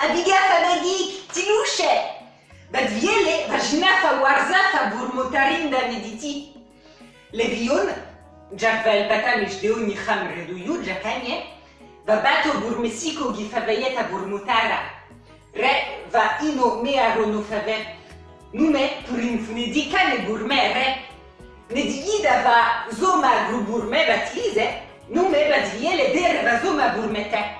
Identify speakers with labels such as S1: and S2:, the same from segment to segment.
S1: Адыгяфа нагик, тилуше! Бадвьеле важнафа уарзафа бурмотаринда медити. Левион, джаквел батамиш део нихам редую джаканье, бабато бурмесико гифавеета бурмотара. Ре ва ино меа ронофаве, нуме туринфунедикане бурмере. Недигида ва зома грубурме батлизе, нуме бадвьеле дерва зома бурмете.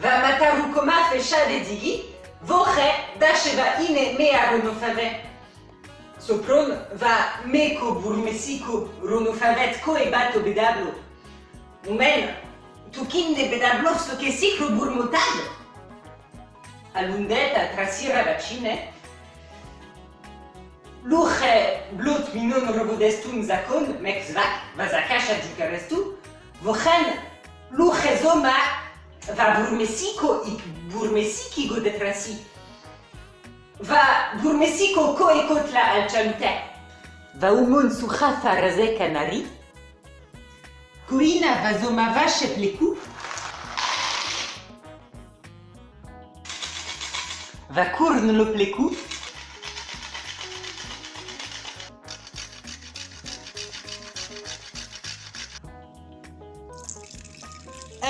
S1: Batlize, nume va le der va zoma gourmete. Va mataru koma fesha de digi, voche dache va ine mea rono fave. Sopron va meko burmesico rono favet ko e bato bedablo. Numen, tukin de bedablo so che sicro burmotado. alundeta trasira vacine, luche blut minon robodestun zakon, mek zvak, vazakasha dikarestu, vochen luche zoma va burmesiko ik burmesiki go detrasi. Va burmesiko ko ekot la alchamte. Va umon suchafa raze kanari. Kuina va zoma vache pleku. va kurn lo pleku.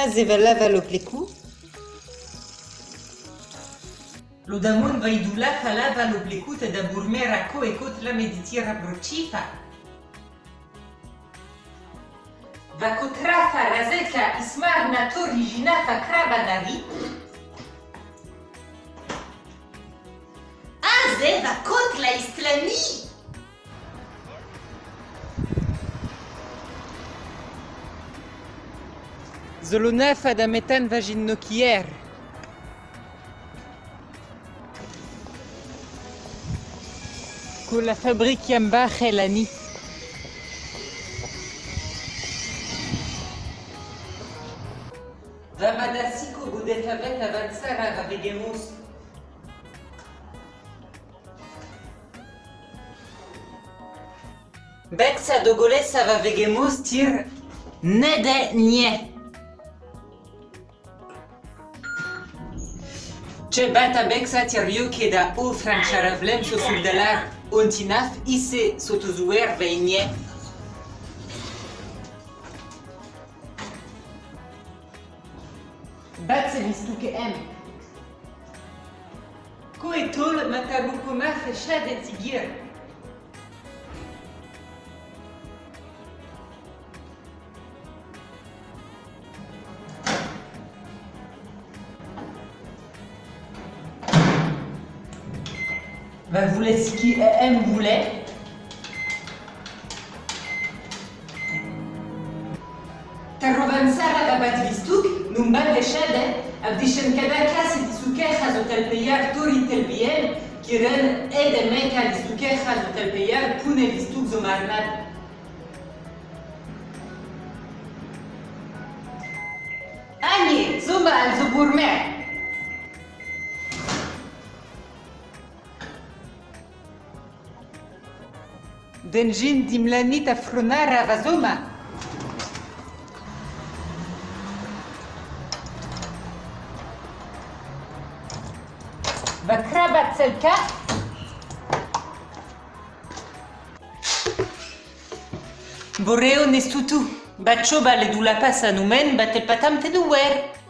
S1: Azi vă leva l'oblicu. Lo damun va da idula fa leva l'oblicu te da burmera co e cot la meditira brocifa. Va cotrafa razeka ismar natur riginafa craba davi. Azi va cot la islamii. Zolonef ad ametan vagin nokier. La fabrique Yambach et l'ani. Vamadasiko godefavet avansara vavegemus. Beksa dogolesa va vegemus tir nede nie. Ce bata beksa tir yuke da o francharavlem so suldalar ontinaf ise sotozuer veinie. Batse vistuke em. Ko etol matabukoma fechad et va voulait ce qui aime voulait. Tarrovansara da bat vistuk, num bat de shade, abdishen kada kasi disuke khazo talpeyar tori talbiyen, kiren ede meka disuke khazo talpeyar pune vistuk zomarnad. Ani, zoma al zoburmer. Denjin dimlanit a fronara a vazoma. Bakraba tselka. Boreo ne sutu. Batxo bale du lapas anumen, batel patam te duwer.